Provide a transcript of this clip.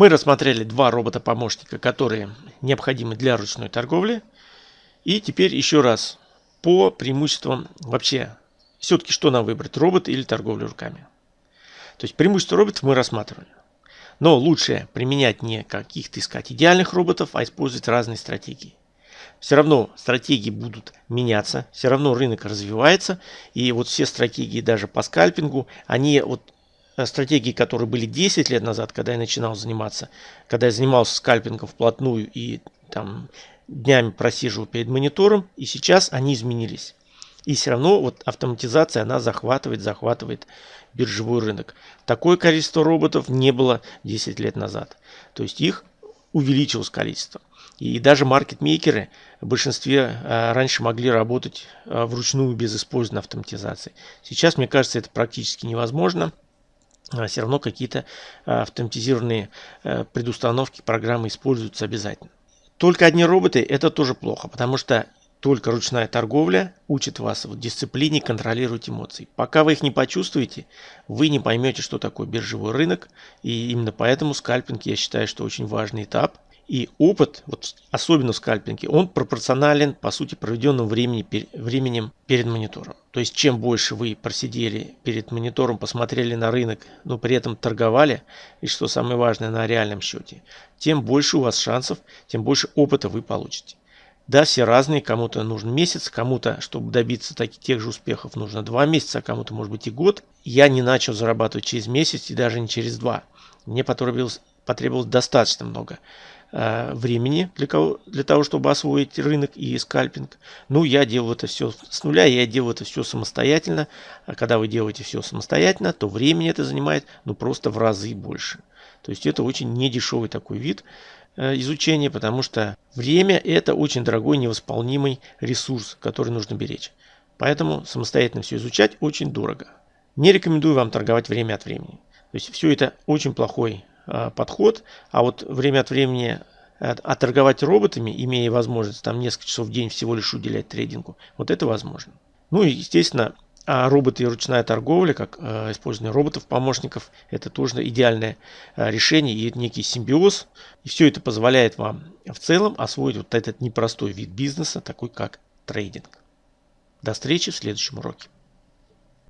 Мы рассмотрели два робота-помощника, которые необходимы для ручной торговли. И теперь еще раз по преимуществам вообще. Все-таки что нам выбрать, робот или торговлю руками? То есть преимущество роботов мы рассматривали. Но лучше применять не каких-то искать идеальных роботов, а использовать разные стратегии. Все равно стратегии будут меняться, все равно рынок развивается. И вот все стратегии даже по скальпингу, они вот стратегии, которые были 10 лет назад, когда я начинал заниматься, когда я занимался скальпингом вплотную и там днями просиживал перед монитором, и сейчас они изменились. И все равно вот автоматизация, она захватывает, захватывает биржевой рынок. Такое количество роботов не было 10 лет назад. То есть их увеличилось количество. И даже маркетмейкеры в большинстве а, раньше могли работать а, вручную без использования автоматизации. Сейчас, мне кажется, это практически невозможно. А все равно какие-то автоматизированные предустановки, программы используются обязательно. Только одни роботы это тоже плохо, потому что только ручная торговля учит вас в дисциплине контролировать эмоции. Пока вы их не почувствуете, вы не поймете, что такое биржевой рынок. И именно поэтому скальпинг, я считаю, что очень важный этап. И опыт, вот особенно в скальпинге, он пропорционален, по сути, проведенному времени, временем перед монитором. То есть, чем больше вы просидели перед монитором, посмотрели на рынок, но при этом торговали, и что самое важное, на реальном счете, тем больше у вас шансов, тем больше опыта вы получите. Да, все разные, кому-то нужен месяц, кому-то, чтобы добиться таких, тех же успехов, нужно два месяца, а кому-то может быть и год. Я не начал зарабатывать через месяц и даже не через два. Мне потребовалось, потребовалось достаточно много времени для, кого, для того, чтобы освоить рынок и скальпинг. Ну, я делаю это все с нуля, я делаю это все самостоятельно. А когда вы делаете все самостоятельно, то времени это занимает ну, просто в разы больше. То есть это очень недешевый такой вид. Э, изучения, потому что время это очень дорогой невосполнимый ресурс, который нужно беречь. Поэтому самостоятельно все изучать очень дорого. Не рекомендую вам торговать время от времени. То есть все это очень плохой э, подход, а вот время от времени а, а торговать роботами, имея возможность там несколько часов в день всего лишь уделять трейдингу, вот это возможно. Ну и естественно а роботы и ручная торговля, как э, использование роботов-помощников, это тоже идеальное э, решение и некий симбиоз. И все это позволяет вам в целом освоить вот этот непростой вид бизнеса, такой как трейдинг. До встречи в следующем уроке.